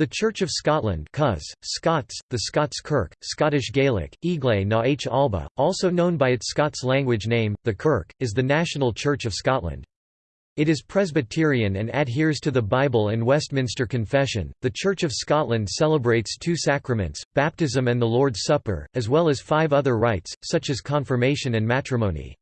The Church of Scotland Cus, Scots, the Scots Kirk, Scottish Gaelic, Igle na h Alba, also known by its Scots language name, the Kirk, is the national church of Scotland. It is Presbyterian and adheres to the Bible and Westminster Confession. The Church of Scotland celebrates two sacraments, baptism and the Lord's Supper, as well as five other rites, such as confirmation and matrimony.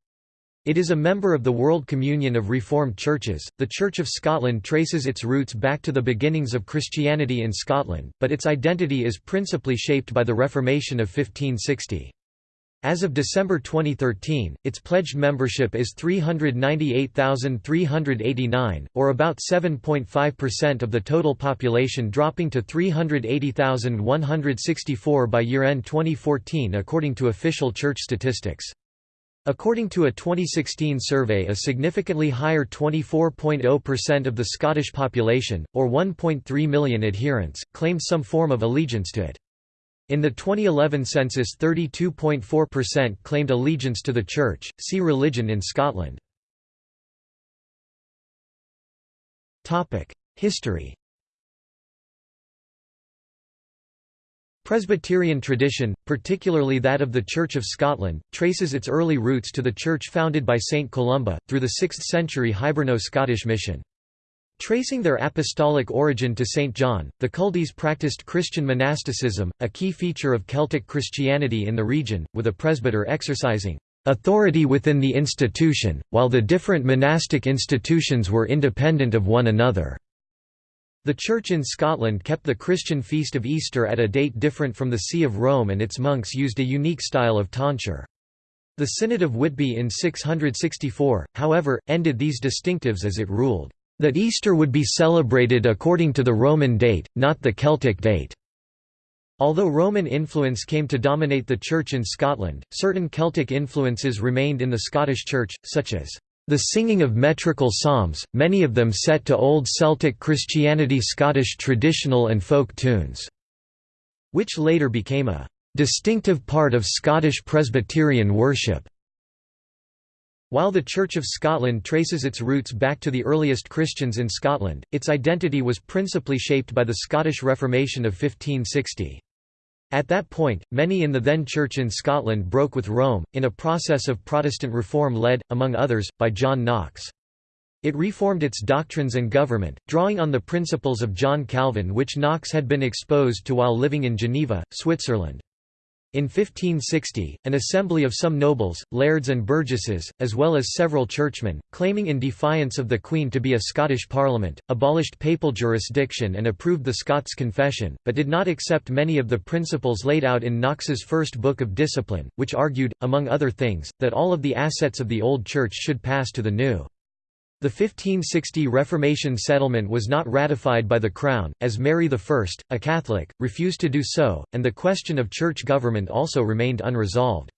It is a member of the World Communion of Reformed Churches. The Church of Scotland traces its roots back to the beginnings of Christianity in Scotland, but its identity is principally shaped by the Reformation of 1560. As of December 2013, its pledged membership is 398,389, or about 7.5% of the total population dropping to 380,164 by year-end 2014 according to official church statistics. According to a 2016 survey a significantly higher 24.0% of the Scottish population, or 1.3 million adherents, claimed some form of allegiance to it. In the 2011 census 32.4% claimed allegiance to the Church, see Religion in Scotland. History Presbyterian tradition, particularly that of the Church of Scotland, traces its early roots to the church founded by St Columba, through the 6th century Hiberno-Scottish mission. Tracing their apostolic origin to St. John, the Culdees practiced Christian monasticism, a key feature of Celtic Christianity in the region, with a presbyter exercising authority within the institution, while the different monastic institutions were independent of one another. The Church in Scotland kept the Christian feast of Easter at a date different from the See of Rome and its monks used a unique style of tonsure. The Synod of Whitby in 664, however, ended these distinctives as it ruled, "...that Easter would be celebrated according to the Roman date, not the Celtic date." Although Roman influence came to dominate the Church in Scotland, certain Celtic influences remained in the Scottish Church, such as the singing of metrical psalms, many of them set to Old Celtic Christianity Scottish traditional and folk tunes, which later became a distinctive part of Scottish Presbyterian worship. While the Church of Scotland traces its roots back to the earliest Christians in Scotland, its identity was principally shaped by the Scottish Reformation of 1560. At that point, many in the then Church in Scotland broke with Rome, in a process of Protestant reform led, among others, by John Knox. It reformed its doctrines and government, drawing on the principles of John Calvin which Knox had been exposed to while living in Geneva, Switzerland. In 1560, an assembly of some nobles, lairds and burgesses, as well as several churchmen, claiming in defiance of the Queen to be a Scottish parliament, abolished papal jurisdiction and approved the Scots Confession, but did not accept many of the principles laid out in Knox's first Book of Discipline, which argued, among other things, that all of the assets of the Old Church should pass to the new. The 1560 Reformation settlement was not ratified by the Crown, as Mary I, a Catholic, refused to do so, and the question of church government also remained unresolved.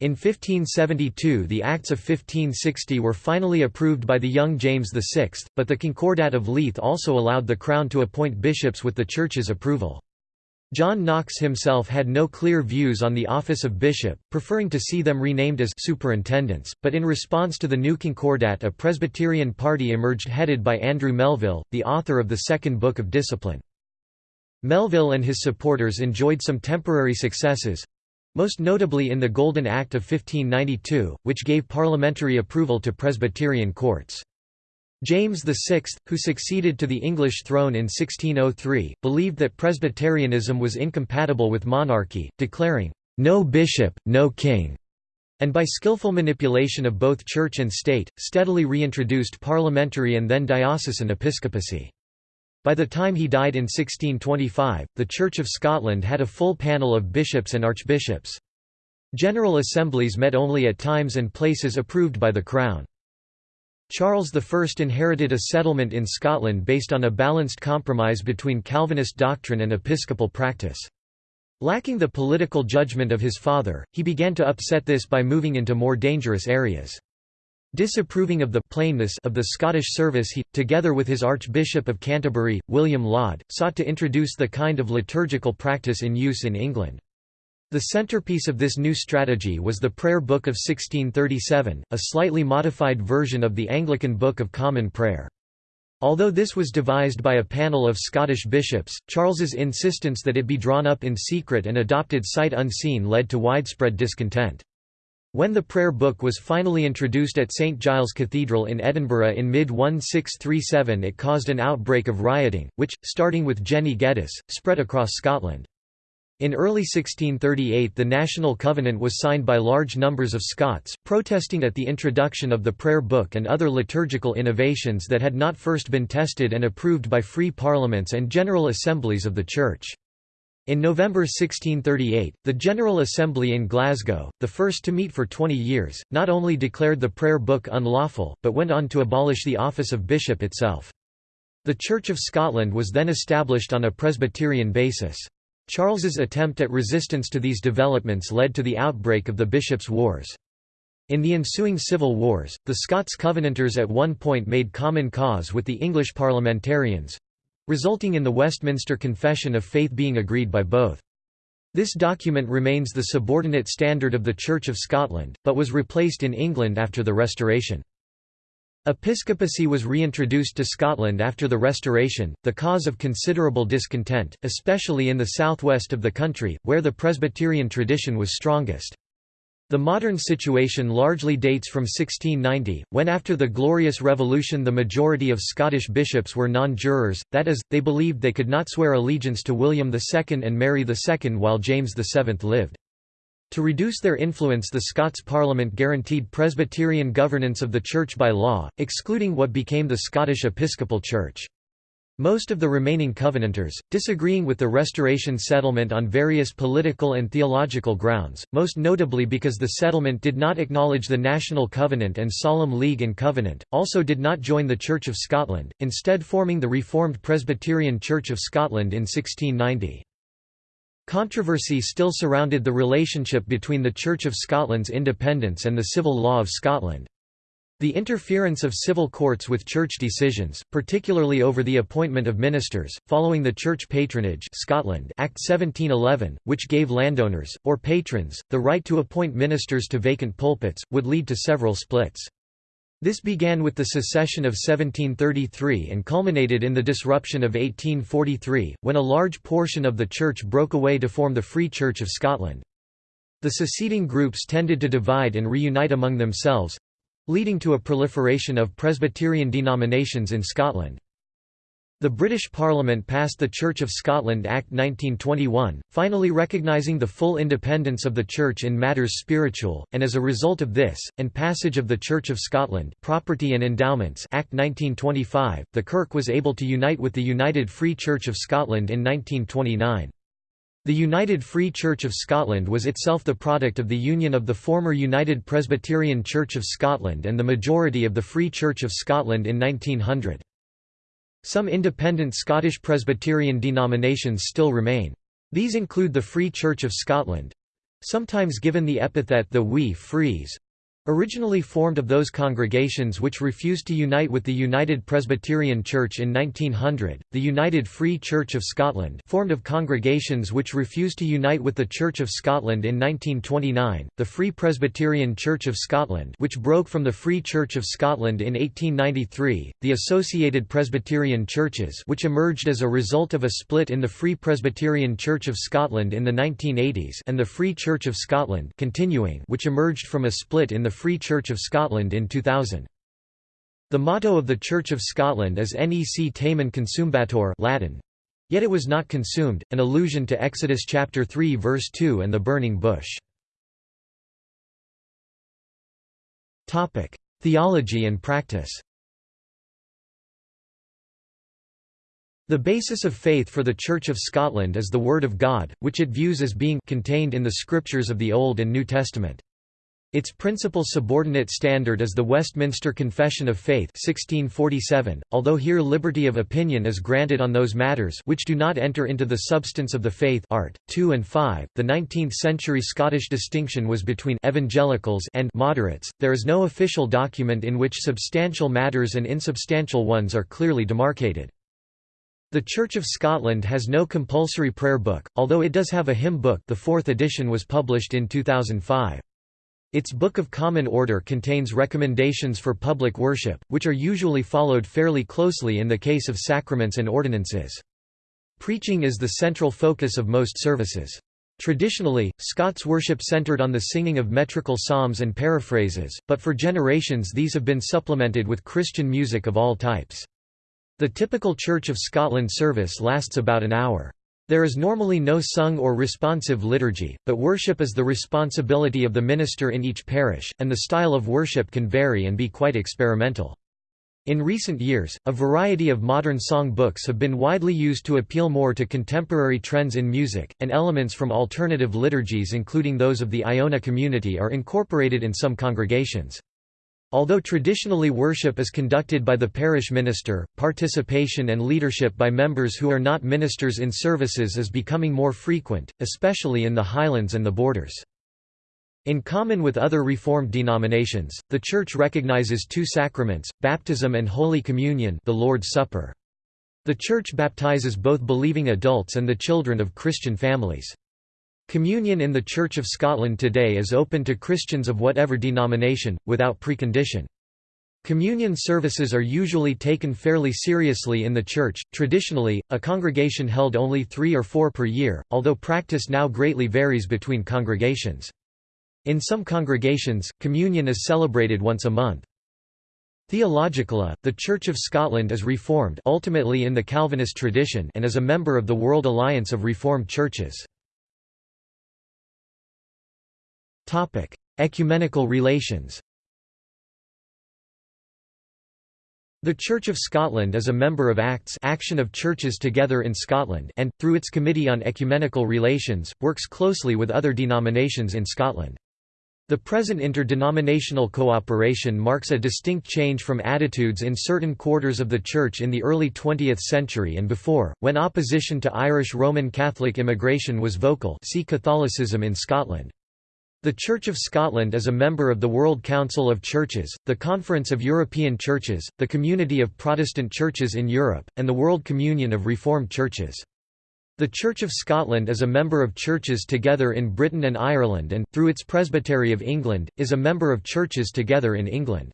In 1572 the Acts of 1560 were finally approved by the young James VI, but the Concordat of Leith also allowed the Crown to appoint bishops with the Church's approval. John Knox himself had no clear views on the office of bishop, preferring to see them renamed as superintendents, but in response to the new Concordat a Presbyterian party emerged headed by Andrew Melville, the author of the Second Book of Discipline. Melville and his supporters enjoyed some temporary successes—most notably in the Golden Act of 1592, which gave parliamentary approval to Presbyterian courts. James VI, who succeeded to the English throne in 1603, believed that Presbyterianism was incompatible with monarchy, declaring, "'No bishop, no king' and by skillful manipulation of both church and state, steadily reintroduced parliamentary and then diocesan episcopacy. By the time he died in 1625, the Church of Scotland had a full panel of bishops and archbishops. General assemblies met only at times and places approved by the Crown. Charles I inherited a settlement in Scotland based on a balanced compromise between Calvinist doctrine and episcopal practice. Lacking the political judgment of his father, he began to upset this by moving into more dangerous areas. Disapproving of the plainness of the Scottish service he, together with his Archbishop of Canterbury, William Laud, sought to introduce the kind of liturgical practice in use in England. The centerpiece of this new strategy was the Prayer Book of 1637, a slightly modified version of the Anglican Book of Common Prayer. Although this was devised by a panel of Scottish bishops, Charles's insistence that it be drawn up in secret and adopted sight unseen led to widespread discontent. When the prayer book was finally introduced at St Giles Cathedral in Edinburgh in mid-1637 it caused an outbreak of rioting, which, starting with Jenny Geddes, spread across Scotland. In early 1638 the National Covenant was signed by large numbers of Scots, protesting at the introduction of the prayer book and other liturgical innovations that had not first been tested and approved by free parliaments and general assemblies of the Church. In November 1638, the General Assembly in Glasgow, the first to meet for 20 years, not only declared the prayer book unlawful, but went on to abolish the office of bishop itself. The Church of Scotland was then established on a Presbyterian basis. Charles's attempt at resistance to these developments led to the outbreak of the Bishops' Wars. In the ensuing civil wars, the Scots Covenanters at one point made common cause with the English parliamentarians—resulting in the Westminster Confession of Faith being agreed by both. This document remains the subordinate standard of the Church of Scotland, but was replaced in England after the Restoration. Episcopacy was reintroduced to Scotland after the Restoration, the cause of considerable discontent, especially in the southwest of the country, where the Presbyterian tradition was strongest. The modern situation largely dates from 1690, when after the Glorious Revolution the majority of Scottish bishops were non-jurors, that is, they believed they could not swear allegiance to William II and Mary II while James VII lived. To reduce their influence the Scots Parliament guaranteed Presbyterian governance of the Church by law, excluding what became the Scottish Episcopal Church. Most of the remaining Covenanters, disagreeing with the Restoration settlement on various political and theological grounds, most notably because the settlement did not acknowledge the National Covenant and Solemn League and Covenant, also did not join the Church of Scotland, instead forming the Reformed Presbyterian Church of Scotland in 1690. Controversy still surrounded the relationship between the Church of Scotland's independence and the civil law of Scotland. The interference of civil courts with church decisions, particularly over the appointment of ministers, following the Church Patronage Scotland Act 1711, which gave landowners, or patrons, the right to appoint ministers to vacant pulpits, would lead to several splits. This began with the secession of 1733 and culminated in the disruption of 1843, when a large portion of the church broke away to form the Free Church of Scotland. The seceding groups tended to divide and reunite among themselves—leading to a proliferation of Presbyterian denominations in Scotland. The British Parliament passed the Church of Scotland Act 1921, finally recognising the full independence of the Church in matters spiritual, and as a result of this, and passage of the Church of Scotland Property and Endowments Act 1925, the Kirk was able to unite with the United Free Church of Scotland in 1929. The United Free Church of Scotland was itself the product of the union of the former United Presbyterian Church of Scotland and the majority of the Free Church of Scotland in 1900. Some independent Scottish Presbyterian denominations still remain. These include the Free Church of Scotland—sometimes given the epithet the Wee Frees, Originally formed of those congregations which refused to unite with the United Presbyterian Church in 1900, the United Free Church of Scotland formed of congregations which refused to unite with the Church of Scotland in 1929, the Free Presbyterian Church of Scotland which broke from the Free Church of Scotland in 1893, the Associated Presbyterian Churches which emerged as a result of a split in the Free Presbyterian Church of Scotland in the 1980s and the Free Church of Scotland continuing which emerged from a split in the Free Church of Scotland in 2000. The motto of the Church of Scotland is Nec tamen consumebatur Latin. Yet it was not consumed, an allusion to Exodus chapter 3 verse 2 and the burning bush. Topic: Theology and practice. The basis of faith for the Church of Scotland is the Word of God, which it views as being contained in the Scriptures of the Old and New Testament. Its principal subordinate standard is the Westminster Confession of Faith 1647, although here liberty of opinion is granted on those matters which do not enter into the substance of the faith art. 2 and 5. The 19th-century Scottish distinction was between evangelicals and moderates. There is no official document in which substantial matters and insubstantial ones are clearly demarcated. The Church of Scotland has no compulsory prayer book, although it does have a hymn book the fourth edition was published in 2005. Its Book of Common Order contains recommendations for public worship, which are usually followed fairly closely in the case of sacraments and ordinances. Preaching is the central focus of most services. Traditionally, Scots worship centred on the singing of metrical psalms and paraphrases, but for generations these have been supplemented with Christian music of all types. The typical Church of Scotland service lasts about an hour. There is normally no sung or responsive liturgy, but worship is the responsibility of the minister in each parish, and the style of worship can vary and be quite experimental. In recent years, a variety of modern song books have been widely used to appeal more to contemporary trends in music, and elements from alternative liturgies including those of the Iona community are incorporated in some congregations. Although traditionally worship is conducted by the parish minister, participation and leadership by members who are not ministers in services is becoming more frequent, especially in the Highlands and the Borders. In common with other Reformed denominations, the Church recognizes two sacraments, baptism and Holy Communion the Lord's Supper. The Church baptizes both believing adults and the children of Christian families. Communion in the Church of Scotland today is open to Christians of whatever denomination, without precondition. Communion services are usually taken fairly seriously in the church. Traditionally, a congregation held only three or four per year, although practice now greatly varies between congregations. In some congregations, communion is celebrated once a month. Theologically, the Church of Scotland is Reformed ultimately in the Calvinist tradition and is a member of the World Alliance of Reformed Churches. Ecumenical relations The Church of Scotland is a member of ACTS Action of Churches Together in Scotland and, through its Committee on Ecumenical Relations, works closely with other denominations in Scotland. The present interdenominational cooperation marks a distinct change from attitudes in certain quarters of the Church in the early 20th century and before, when opposition to Irish Roman Catholic immigration was vocal see Catholicism in Scotland. The Church of Scotland is a member of the World Council of Churches, the Conference of European Churches, the Community of Protestant Churches in Europe, and the World Communion of Reformed Churches. The Church of Scotland is a member of churches together in Britain and Ireland and, through its Presbytery of England, is a member of churches together in England.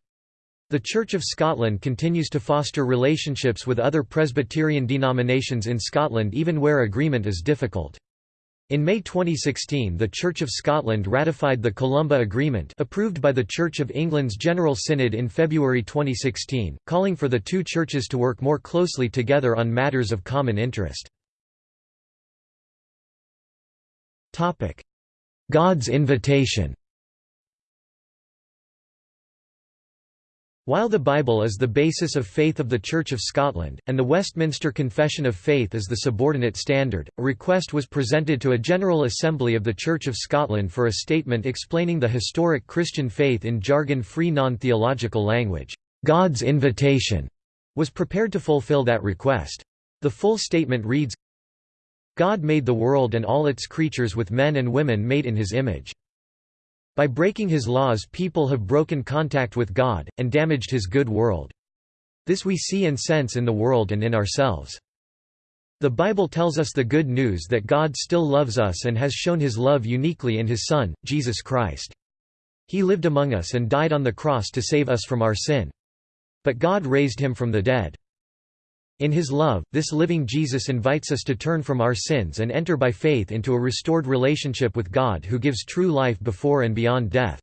The Church of Scotland continues to foster relationships with other Presbyterian denominations in Scotland even where agreement is difficult. In May 2016 the Church of Scotland ratified the Columba Agreement approved by the Church of England's General Synod in February 2016, calling for the two churches to work more closely together on matters of common interest. God's invitation While the Bible is the basis of faith of the Church of Scotland, and the Westminster Confession of Faith is the subordinate standard, a request was presented to a General Assembly of the Church of Scotland for a statement explaining the historic Christian faith in jargon-free non-theological language. God's invitation was prepared to fulfill that request. The full statement reads, God made the world and all its creatures with men and women made in his image. By breaking his laws people have broken contact with God, and damaged his good world. This we see and sense in the world and in ourselves. The Bible tells us the good news that God still loves us and has shown his love uniquely in his Son, Jesus Christ. He lived among us and died on the cross to save us from our sin. But God raised him from the dead. In his love, this living Jesus invites us to turn from our sins and enter by faith into a restored relationship with God who gives true life before and beyond death.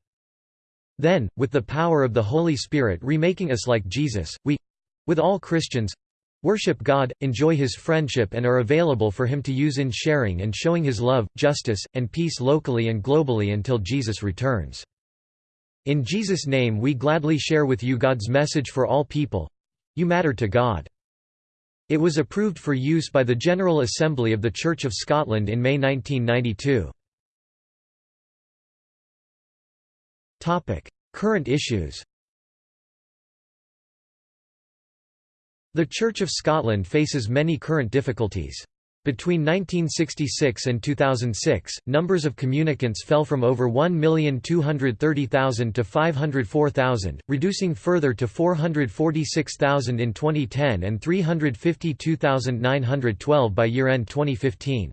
Then, with the power of the Holy Spirit remaking us like Jesus, we—with all Christians—worship God, enjoy His friendship and are available for Him to use in sharing and showing His love, justice, and peace locally and globally until Jesus returns. In Jesus' name we gladly share with you God's message for all people—you matter to God. It was approved for use by the General Assembly of the Church of Scotland in May 1992. Current issues The Church of Scotland faces many current difficulties. Between 1966 and 2006, numbers of communicants fell from over 1,230,000 to 504,000, reducing further to 446,000 in 2010 and 352,912 by year-end 2015.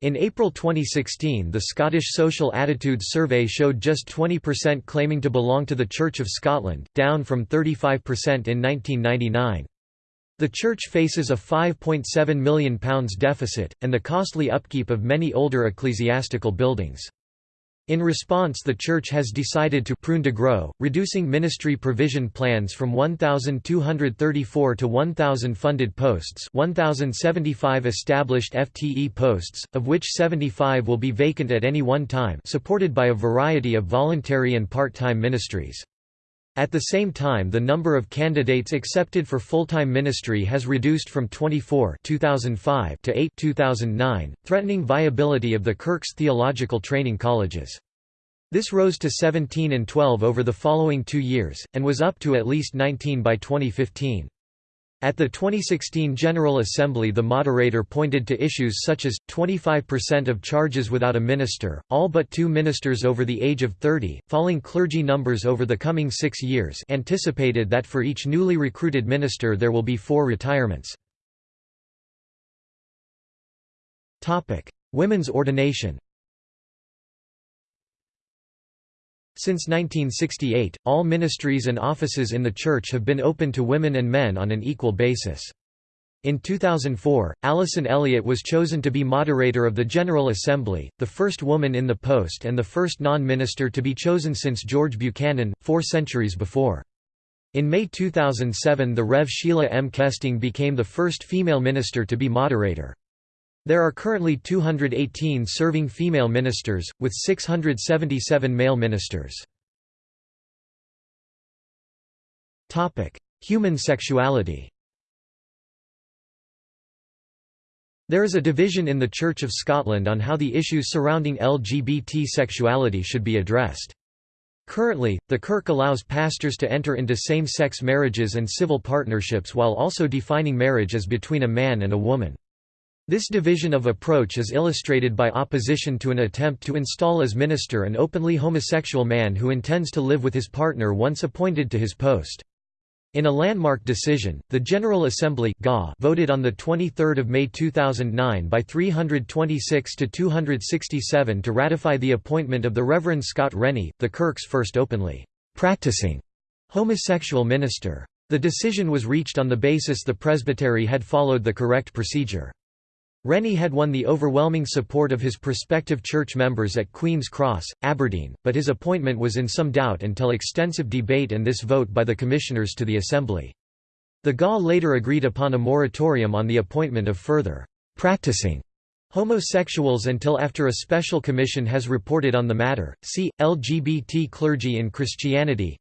In April 2016 the Scottish Social Attitudes Survey showed just 20% claiming to belong to the Church of Scotland, down from 35% in 1999. The Church faces a £5.7 million deficit, and the costly upkeep of many older ecclesiastical buildings. In response the Church has decided to prune to grow, reducing ministry provision plans from 1,234 to 1,000 funded posts 1,075 established FTE posts, of which 75 will be vacant at any one time supported by a variety of voluntary and part-time ministries. At the same time the number of candidates accepted for full-time ministry has reduced from 24 2005 to 8 2009, threatening viability of the Kirk's theological training colleges. This rose to 17 and 12 over the following two years, and was up to at least 19 by 2015. At the 2016 General Assembly the moderator pointed to issues such as, 25% of charges without a minister, all but two ministers over the age of 30, falling clergy numbers over the coming six years anticipated that for each newly recruited minister there will be four retirements. Women's ordination Since 1968, all ministries and offices in the Church have been open to women and men on an equal basis. In 2004, Alison Elliott was chosen to be moderator of the General Assembly, the first woman in the post and the first non-minister to be chosen since George Buchanan, four centuries before. In May 2007 the Rev Sheila M. Kesting became the first female minister to be moderator. There are currently 218 serving female ministers, with 677 male ministers. Human sexuality There is a division in the Church of Scotland on how the issues surrounding LGBT sexuality should be addressed. Currently, the Kirk allows pastors to enter into same-sex marriages and civil partnerships while also defining marriage as between a man and a woman. This division of approach is illustrated by opposition to an attempt to install as minister an openly homosexual man who intends to live with his partner once appointed to his post. In a landmark decision, the General Assembly voted on 23 May 2009 by 326 to 267 to ratify the appointment of the Reverend Scott Rennie, the Kirk's first openly practicing homosexual minister. The decision was reached on the basis the presbytery had followed the correct procedure. Rennie had won the overwhelming support of his prospective church members at Queen's Cross, Aberdeen, but his appointment was in some doubt until extensive debate and this vote by the commissioners to the Assembly. The GA later agreed upon a moratorium on the appointment of further practicing homosexuals until after a special commission has reported on the matter. See LGBT clergy in Christianity.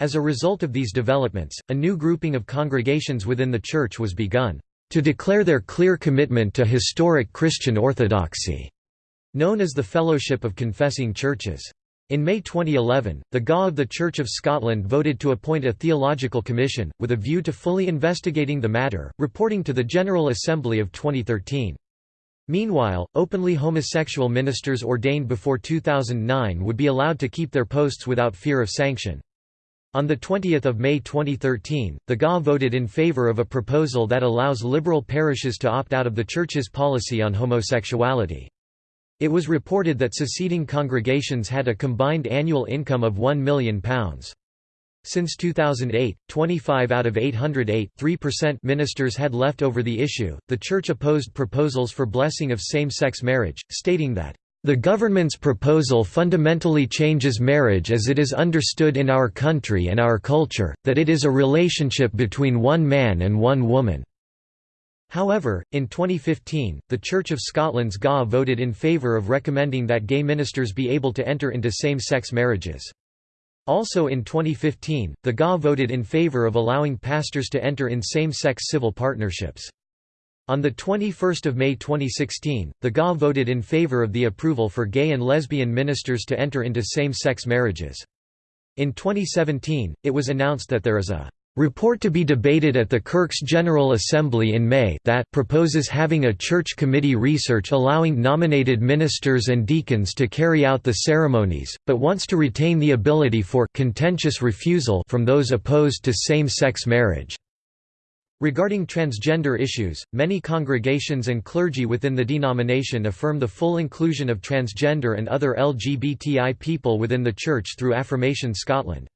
As a result of these developments, a new grouping of congregations within the church was begun to declare their clear commitment to historic Christian orthodoxy, known as the Fellowship of Confessing Churches. In May 2011, the GA of the Church of Scotland voted to appoint a theological commission, with a view to fully investigating the matter, reporting to the General Assembly of 2013. Meanwhile, openly homosexual ministers ordained before 2009 would be allowed to keep their posts without fear of sanction. On 20 May 2013, the GA voted in favour of a proposal that allows liberal parishes to opt out of the Church's policy on homosexuality. It was reported that seceding congregations had a combined annual income of £1 million. Since 2008, 25 out of 808 3% ministers had left over the issue. The Church opposed proposals for blessing of same sex marriage, stating that the government's proposal fundamentally changes marriage as it is understood in our country and our culture, that it is a relationship between one man and one woman. However, in 2015, the Church of Scotland's GA voted in favour of recommending that gay ministers be able to enter into same-sex marriages. Also in 2015, the GA voted in favour of allowing pastors to enter in same-sex civil partnerships. On 21 May 2016, the GA voted in favor of the approval for gay and lesbian ministers to enter into same-sex marriages. In 2017, it was announced that there is a report to be debated at the Kirk's General Assembly in May that proposes having a church committee research allowing nominated ministers and deacons to carry out the ceremonies, but wants to retain the ability for contentious refusal from those opposed to same-sex marriage. Regarding transgender issues, many congregations and clergy within the denomination affirm the full inclusion of transgender and other LGBTI people within the Church through Affirmation Scotland.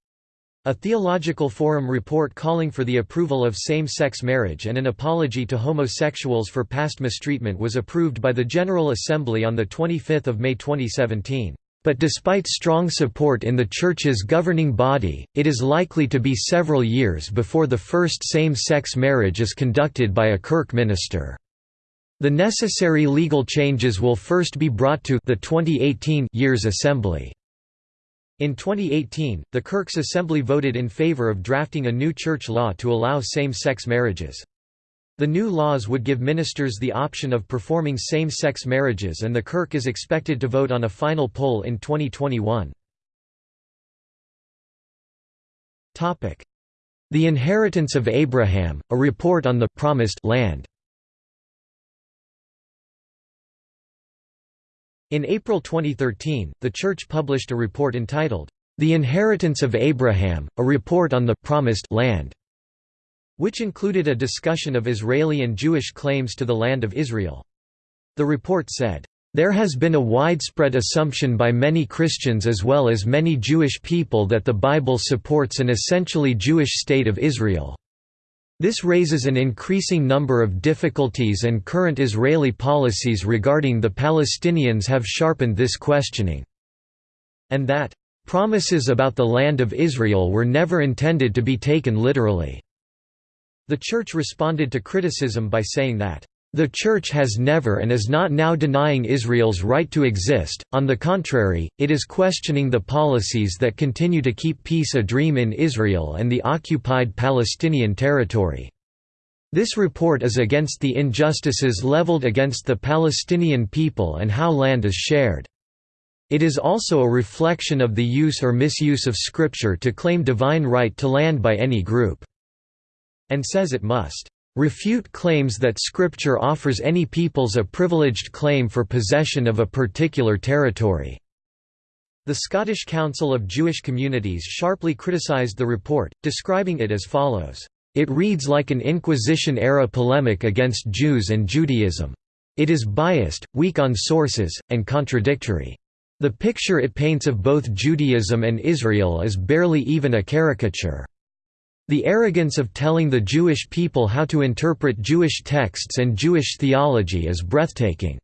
A Theological Forum report calling for the approval of same-sex marriage and an apology to homosexuals for past mistreatment was approved by the General Assembly on 25 May 2017. But despite strong support in the Church's governing body, it is likely to be several years before the first same-sex marriage is conducted by a Kirk minister. The necessary legal changes will first be brought to the 2018 year's assembly. In 2018, the Kirk's Assembly voted in favor of drafting a new church law to allow same-sex marriages. The new laws would give ministers the option of performing same-sex marriages and the Kirk is expected to vote on a final poll in 2021. The Inheritance of Abraham, a report on the «promised» land In April 2013, the Church published a report entitled, The Inheritance of Abraham, a report on the «promised» land which included a discussion of Israeli and Jewish claims to the land of Israel. The report said, there has been a widespread assumption by many Christians as well as many Jewish people that the Bible supports an essentially Jewish state of Israel. This raises an increasing number of difficulties and current Israeli policies regarding the Palestinians have sharpened this questioning. And that, "...promises about the land of Israel were never intended to be taken literally." The Church responded to criticism by saying that, "...the Church has never and is not now denying Israel's right to exist, on the contrary, it is questioning the policies that continue to keep peace a dream in Israel and the occupied Palestinian territory." This report is against the injustices leveled against the Palestinian people and how land is shared. It is also a reflection of the use or misuse of Scripture to claim divine right to land by any group and says it must refute claims that Scripture offers any peoples a privileged claim for possession of a particular territory." The Scottish Council of Jewish Communities sharply criticised the report, describing it as follows, "...it reads like an Inquisition-era polemic against Jews and Judaism. It is biased, weak on sources, and contradictory. The picture it paints of both Judaism and Israel is barely even a caricature." The arrogance of telling the Jewish people how to interpret Jewish texts and Jewish theology is breathtaking.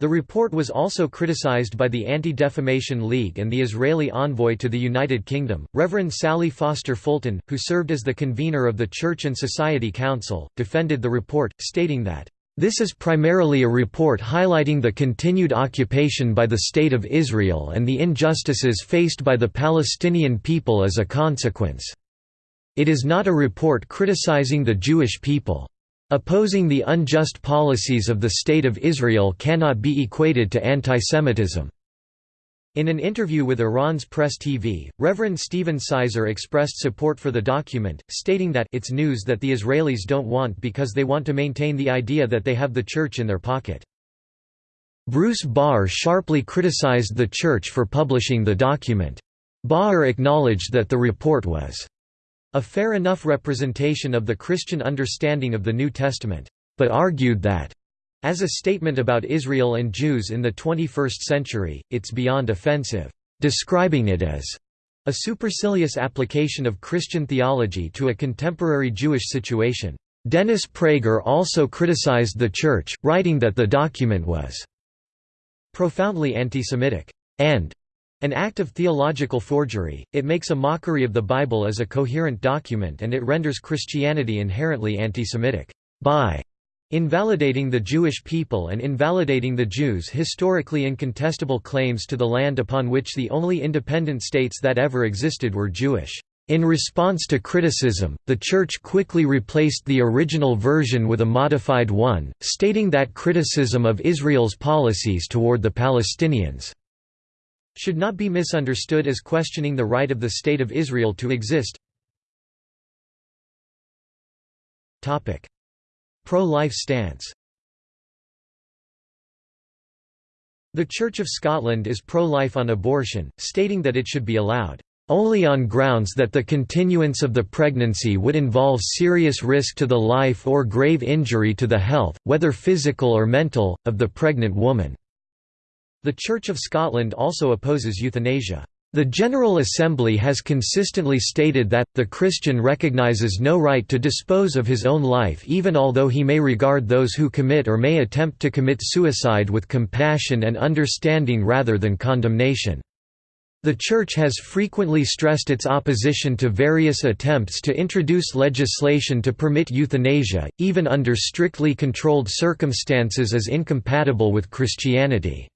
The report was also criticized by the Anti-Defamation League and the Israeli envoy to the United Kingdom, Reverend Sally Foster Fulton, who served as the convener of the Church and Society Council, defended the report, stating that, "...this is primarily a report highlighting the continued occupation by the State of Israel and the injustices faced by the Palestinian people as a consequence." It is not a report criticizing the Jewish people. Opposing the unjust policies of the State of Israel cannot be equated to antisemitism. In an interview with Iran's Press TV, Reverend Stephen Sizer expressed support for the document, stating that it's news that the Israelis don't want because they want to maintain the idea that they have the church in their pocket. Bruce Baer sharply criticized the church for publishing the document. Baer acknowledged that the report was a fair enough representation of the Christian understanding of the New Testament, but argued that, as a statement about Israel and Jews in the 21st century, it's beyond offensive, describing it as a supercilious application of Christian theology to a contemporary Jewish situation. Dennis Prager also criticized the Church, writing that the document was profoundly anti-Semitic and an act of theological forgery, it makes a mockery of the Bible as a coherent document and it renders Christianity inherently anti-Semitic. By invalidating the Jewish people and invalidating the Jews' historically incontestable claims to the land upon which the only independent states that ever existed were Jewish. In response to criticism, the Church quickly replaced the original version with a modified one, stating that criticism of Israel's policies toward the Palestinians should not be misunderstood as questioning the right of the State of Israel to exist. Pro-life stance The Church of Scotland is pro-life on abortion, stating that it should be allowed. only on grounds that the continuance of the pregnancy would involve serious risk to the life or grave injury to the health, whether physical or mental, of the pregnant woman." The Church of Scotland also opposes euthanasia. The General Assembly has consistently stated that, the Christian recognizes no right to dispose of his own life even although he may regard those who commit or may attempt to commit suicide with compassion and understanding rather than condemnation. The Church has frequently stressed its opposition to various attempts to introduce legislation to permit euthanasia, even under strictly controlled circumstances as incompatible with Christianity.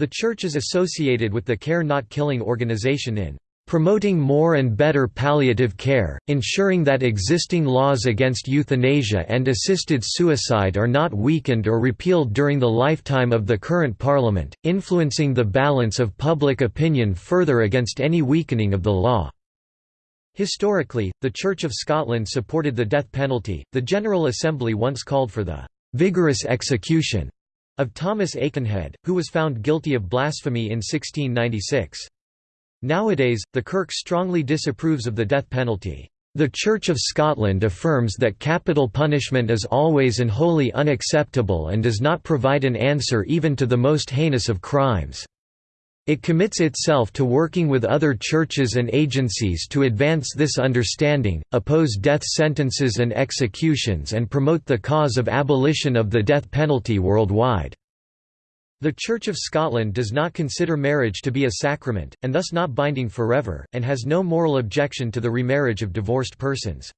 The Church is associated with the Care Not Killing organization in promoting more and better palliative care, ensuring that existing laws against euthanasia and assisted suicide are not weakened or repealed during the lifetime of the current Parliament, influencing the balance of public opinion further against any weakening of the law. Historically, the Church of Scotland supported the death penalty. The General Assembly once called for the vigorous execution of Thomas Aikenhead, who was found guilty of blasphemy in 1696. Nowadays, the Kirk strongly disapproves of the death penalty. The Church of Scotland affirms that capital punishment is always and wholly unacceptable and does not provide an answer even to the most heinous of crimes. It commits itself to working with other churches and agencies to advance this understanding, oppose death sentences and executions and promote the cause of abolition of the death penalty worldwide. The Church of Scotland does not consider marriage to be a sacrament, and thus not binding forever, and has no moral objection to the remarriage of divorced persons.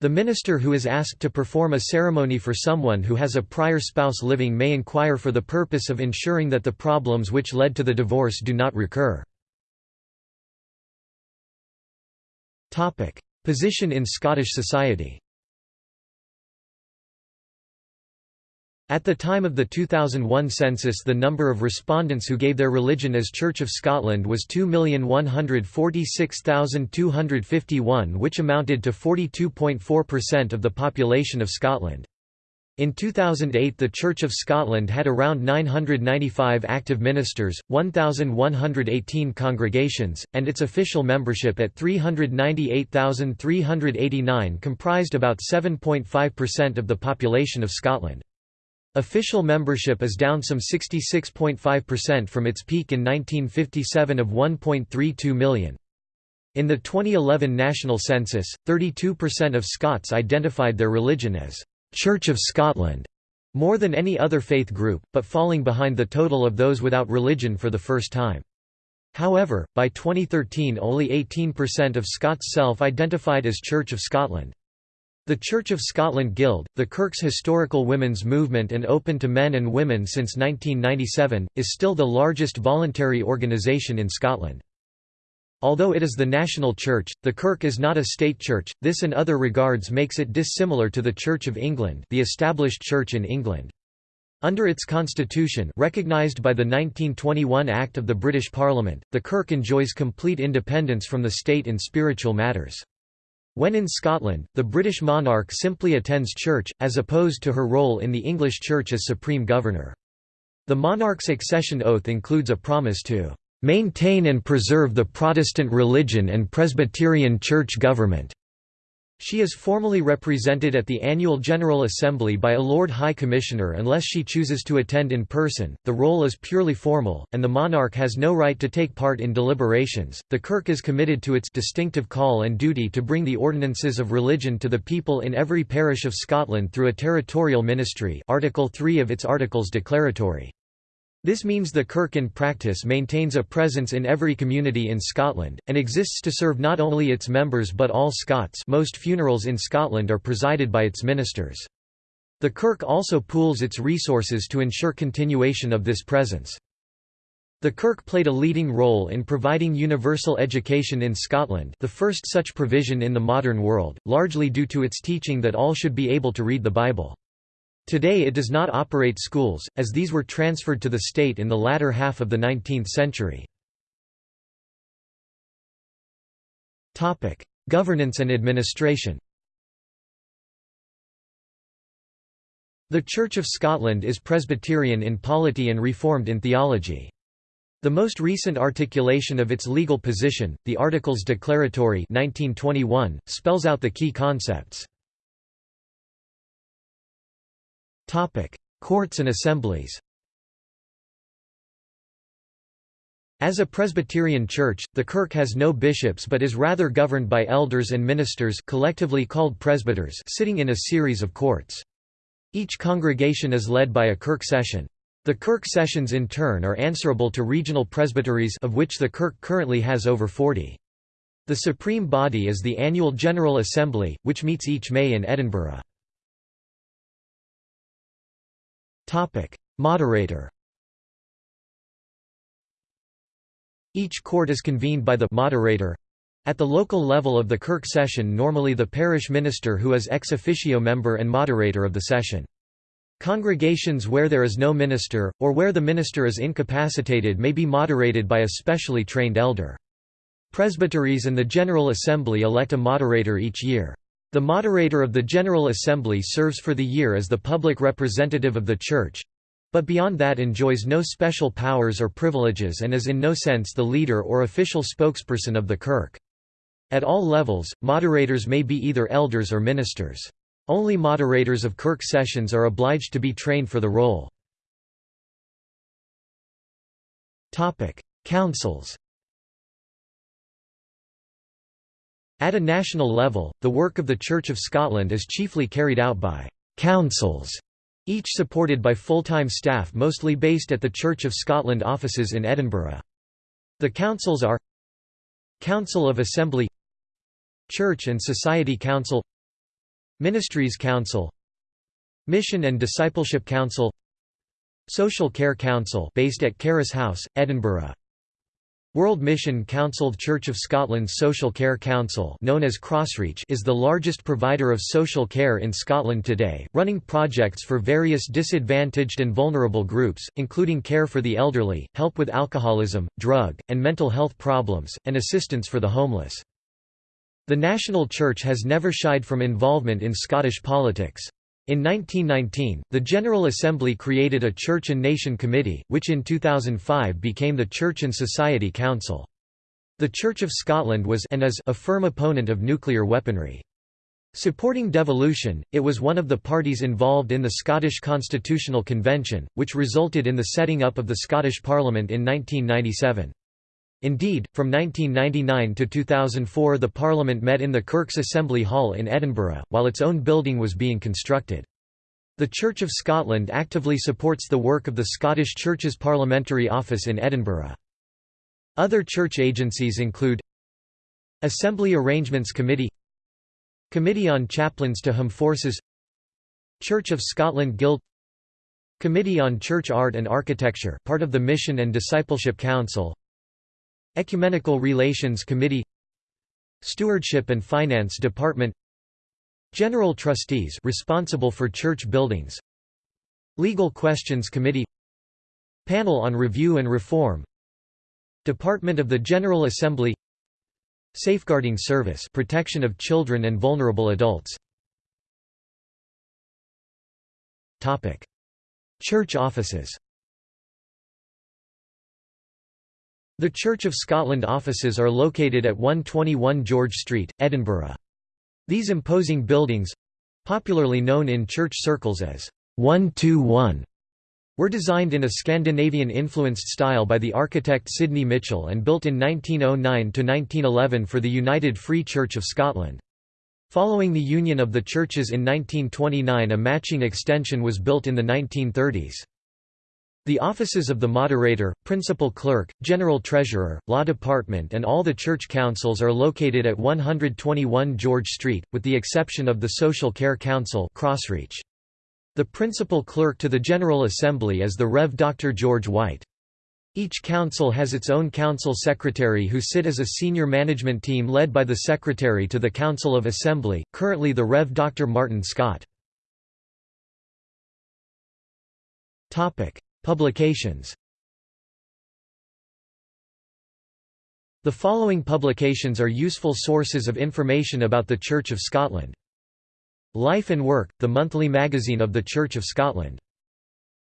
The minister who is asked to perform a ceremony for someone who has a prior spouse living may inquire for the purpose of ensuring that the problems which led to the divorce do not recur. Position in Scottish society At the time of the 2001 census the number of respondents who gave their religion as Church of Scotland was 2,146,251 which amounted to 42.4% of the population of Scotland. In 2008 the Church of Scotland had around 995 active ministers, 1,118 congregations, and its official membership at 398,389 comprised about 7.5% of the population of Scotland. Official membership is down some 66.5% from its peak in 1957 of 1.32 million. In the 2011 national census, 32% of Scots identified their religion as Church of Scotland, more than any other faith group, but falling behind the total of those without religion for the first time. However, by 2013 only 18% of Scots self-identified as Church of Scotland. The Church of Scotland Guild, the Kirk's historical women's movement and open to men and women since 1997, is still the largest voluntary organisation in Scotland. Although it is the national church, the Kirk is not a state church, this in other regards makes it dissimilar to the Church of England the established church in England. Under its constitution recognised by the 1921 Act of the British Parliament, the Kirk enjoys complete independence from the state in spiritual matters. When in Scotland, the British monarch simply attends church, as opposed to her role in the English Church as supreme governor. The monarch's accession oath includes a promise to "...maintain and preserve the Protestant religion and Presbyterian church government." She is formally represented at the annual General Assembly by a Lord High Commissioner unless she chooses to attend in person. The role is purely formal, and the monarch has no right to take part in deliberations. The Kirk is committed to its distinctive call and duty to bring the ordinances of religion to the people in every parish of Scotland through a territorial ministry. Article 3 of its Articles Declaratory. This means the Kirk in practice maintains a presence in every community in Scotland, and exists to serve not only its members but all Scots most funerals in Scotland are presided by its ministers. The Kirk also pools its resources to ensure continuation of this presence. The Kirk played a leading role in providing universal education in Scotland the first such provision in the modern world, largely due to its teaching that all should be able to read the Bible. Today it does not operate schools, as these were transferred to the state in the latter half of the 19th century. Governance and administration The Church of Scotland is Presbyterian in polity and Reformed in theology. The most recent articulation of its legal position, the Articles Declaratory 1921, spells out the key concepts. Courts and assemblies As a Presbyterian church, the Kirk has no bishops but is rather governed by elders and ministers collectively called presbyters sitting in a series of courts. Each congregation is led by a Kirk session. The Kirk sessions in turn are answerable to regional presbyteries of which the Kirk currently has over 40. The supreme body is the annual General Assembly, which meets each May in Edinburgh. Moderator Each court is convened by the moderator at the local level of the Kirk session normally the parish minister who is ex officio member and moderator of the session. Congregations where there is no minister, or where the minister is incapacitated may be moderated by a specially trained elder. Presbyteries and the General Assembly elect a moderator each year. The moderator of the General Assembly serves for the year as the public representative of the Church, but beyond that enjoys no special powers or privileges and is in no sense the leader or official spokesperson of the Kirk. At all levels, moderators may be either elders or ministers. Only moderators of Kirk sessions are obliged to be trained for the role. Councils At a national level, the work of the Church of Scotland is chiefly carried out by «councils», each supported by full-time staff mostly based at the Church of Scotland offices in Edinburgh. The councils are Council of Assembly Church and Society Council Ministries Council Mission and Discipleship Council Social Care Council based at Charis House, Edinburgh World Mission Council Church of Scotland's Social Care Council known as Crossreach is the largest provider of social care in Scotland today, running projects for various disadvantaged and vulnerable groups, including care for the elderly, help with alcoholism, drug, and mental health problems, and assistance for the homeless. The National Church has never shied from involvement in Scottish politics. In 1919, the General Assembly created a Church and Nation Committee, which in 2005 became the Church and Society Council. The Church of Scotland was and is a firm opponent of nuclear weaponry. Supporting devolution, it was one of the parties involved in the Scottish Constitutional Convention, which resulted in the setting up of the Scottish Parliament in 1997. Indeed, from 1999 to 2004 the Parliament met in the Kirk's Assembly Hall in Edinburgh, while its own building was being constructed. The Church of Scotland actively supports the work of the Scottish Church's Parliamentary Office in Edinburgh. Other church agencies include Assembly Arrangements Committee Committee on Chaplains to Home Forces Church of Scotland Guild Committee on Church Art and Architecture part of the Mission and Discipleship Council Ecumenical Relations Committee Stewardship and Finance Department General Trustees responsible for church buildings Legal Questions Committee Panel on Review and Reform Department of the General Assembly Safeguarding Service protection of children and vulnerable adults. Topic. Church offices The Church of Scotland offices are located at 121 George Street, Edinburgh. These imposing buildings—popularly known in church circles as 121 were designed in a Scandinavian-influenced style by the architect Sydney Mitchell and built in 1909–1911 for the United Free Church of Scotland. Following the union of the churches in 1929 a matching extension was built in the 1930s. The offices of the moderator, principal clerk, general treasurer, law department and all the church councils are located at 121 George Street, with the exception of the Social Care Council Crossreach. The principal clerk to the General Assembly is the Rev. Dr. George Whyte. Each council has its own council secretary who sit as a senior management team led by the secretary to the Council of Assembly, currently the Rev. Dr. Martin Scott. Publications The following publications are useful sources of information about the Church of Scotland. Life and Work, the monthly magazine of the Church of Scotland.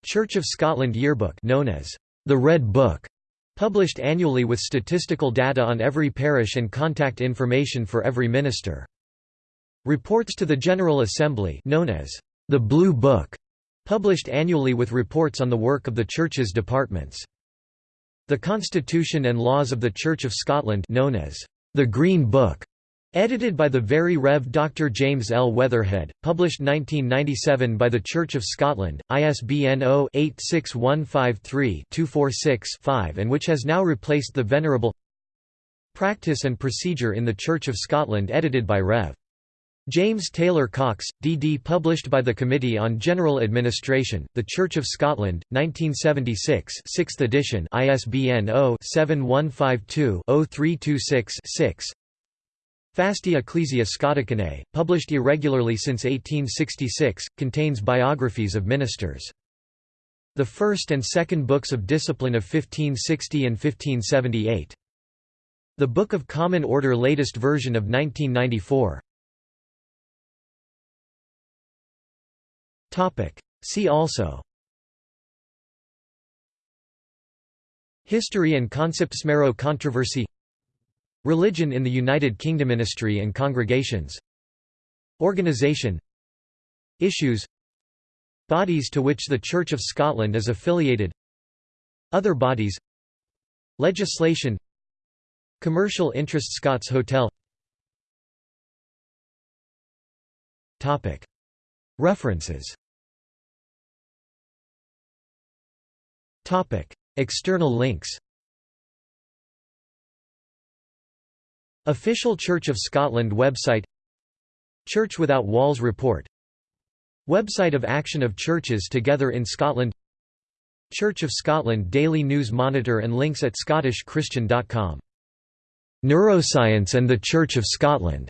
Church of Scotland Yearbook known as the Red Book, Published annually with statistical data on every parish and contact information for every minister. Reports to the General Assembly known as the Blue Book, published annually with reports on the work of the Church's departments. The Constitution and Laws of the Church of Scotland known as the Green Book, edited by the Very Rev. Dr. James L. Weatherhead, published 1997 by the Church of Scotland, ISBN 0-86153-246-5 and which has now replaced the Venerable Practice and Procedure in the Church of Scotland edited by Rev. James Taylor Cox, D.D. published by the Committee on General Administration, The Church of Scotland, 1976 6th edition ISBN 0-7152-0326-6 Fasti Ecclesia Scoticanae, published irregularly since 1866, contains biographies of ministers. The first and second books of discipline of 1560 and 1578. The Book of Common Order latest version of 1994. See also. History and concepts. Marrow controversy. Religion in the United Kingdom. Ministry and congregations. Organisation Issues. Bodies to which the Church of Scotland is affiliated. Other bodies. Legislation. Commercial interest Scots Hotel. References External links Official Church of Scotland website Church Without Walls report Website of Action of Churches Together in Scotland Church of Scotland Daily News Monitor and links at scottishchristian.com Neuroscience and the Church of Scotland.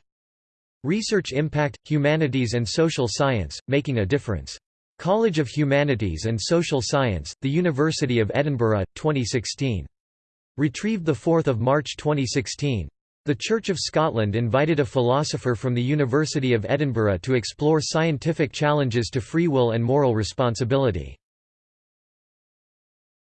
Research Impact, Humanities and Social Science, Making a Difference College of Humanities and Social Science, The University of Edinburgh, 2016. Retrieved 4 March 2016. The Church of Scotland invited a philosopher from the University of Edinburgh to explore scientific challenges to free will and moral responsibility.